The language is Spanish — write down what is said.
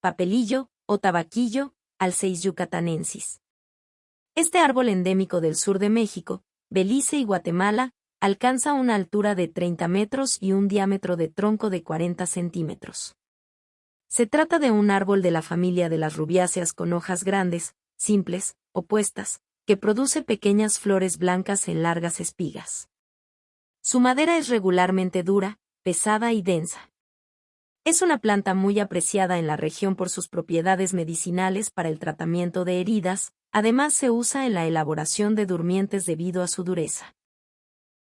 papelillo o tabaquillo, Alceis yucatanensis. Este árbol endémico del sur de México, Belice y Guatemala, alcanza una altura de 30 metros y un diámetro de tronco de 40 centímetros. Se trata de un árbol de la familia de las rubiáceas con hojas grandes, simples, opuestas, que produce pequeñas flores blancas en largas espigas. Su madera es regularmente dura, pesada y densa. Es una planta muy apreciada en la región por sus propiedades medicinales para el tratamiento de heridas, además se usa en la elaboración de durmientes debido a su dureza.